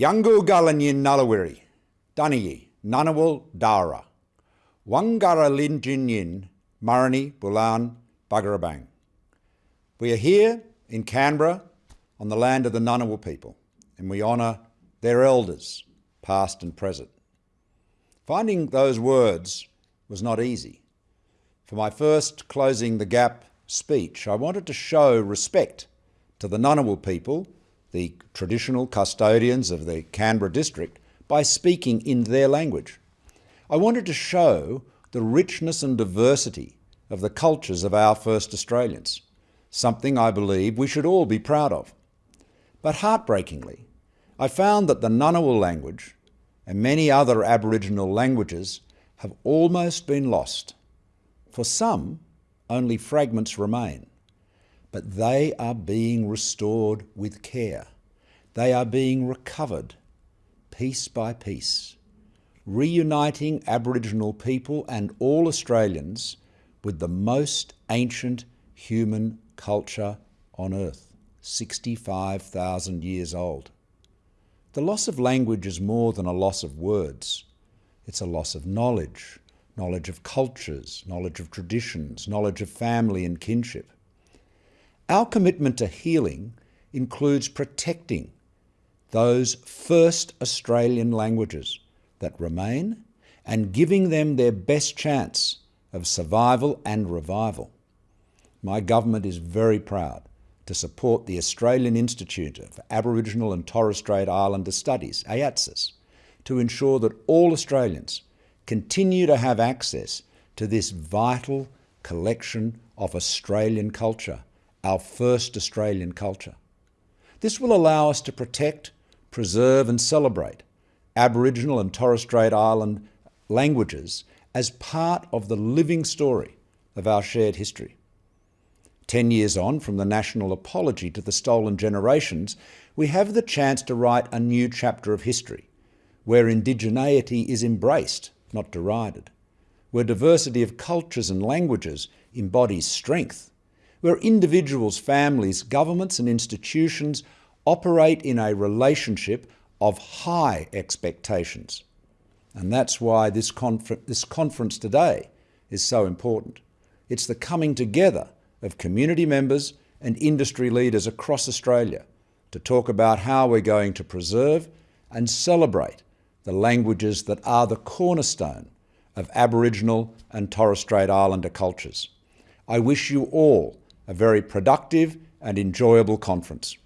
Yangu Galanyin Nalawiri, Danayi, Nanawal Dara, Wangara Linjinyin, Marani, Bulan, Bugarabang. We are here in Canberra on the land of the Ngunnawal people, and we honour their elders, past and present. Finding those words was not easy. For my first Closing the Gap speech, I wanted to show respect to the Ngunnawal people, the traditional custodians of the Canberra district, by speaking in their language. I wanted to show the richness and diversity of the cultures of our first Australians, something I believe we should all be proud of. But heartbreakingly, I found that the Ngunnawal language and many other Aboriginal languages have almost been lost. For some, only fragments remain. But they are being restored with care. They are being recovered piece by piece, reuniting Aboriginal people and all Australians with the most ancient human culture on earth, 65,000 years old. The loss of language is more than a loss of words. It's a loss of knowledge, knowledge of cultures, knowledge of traditions, knowledge of family and kinship. Our commitment to healing includes protecting those first Australian languages that remain and giving them their best chance of survival and revival. My government is very proud to support the Australian Institute of Aboriginal and Torres Strait Islander Studies, AIATSIS, to ensure that all Australians continue to have access to this vital collection of Australian culture, our first Australian culture. This will allow us to protect, preserve and celebrate Aboriginal and Torres Strait Island languages as part of the living story of our shared history. Ten years on from the national apology to the stolen generations, we have the chance to write a new chapter of history, where indigeneity is embraced, not derided, where diversity of cultures and languages embodies strength, where individuals, families, governments and institutions operate in a relationship of high expectations. And that's why this, confer this conference today is so important. It's the coming together of community members and industry leaders across Australia to talk about how we're going to preserve and celebrate the languages that are the cornerstone of Aboriginal and Torres Strait Islander cultures. I wish you all a very productive and enjoyable conference.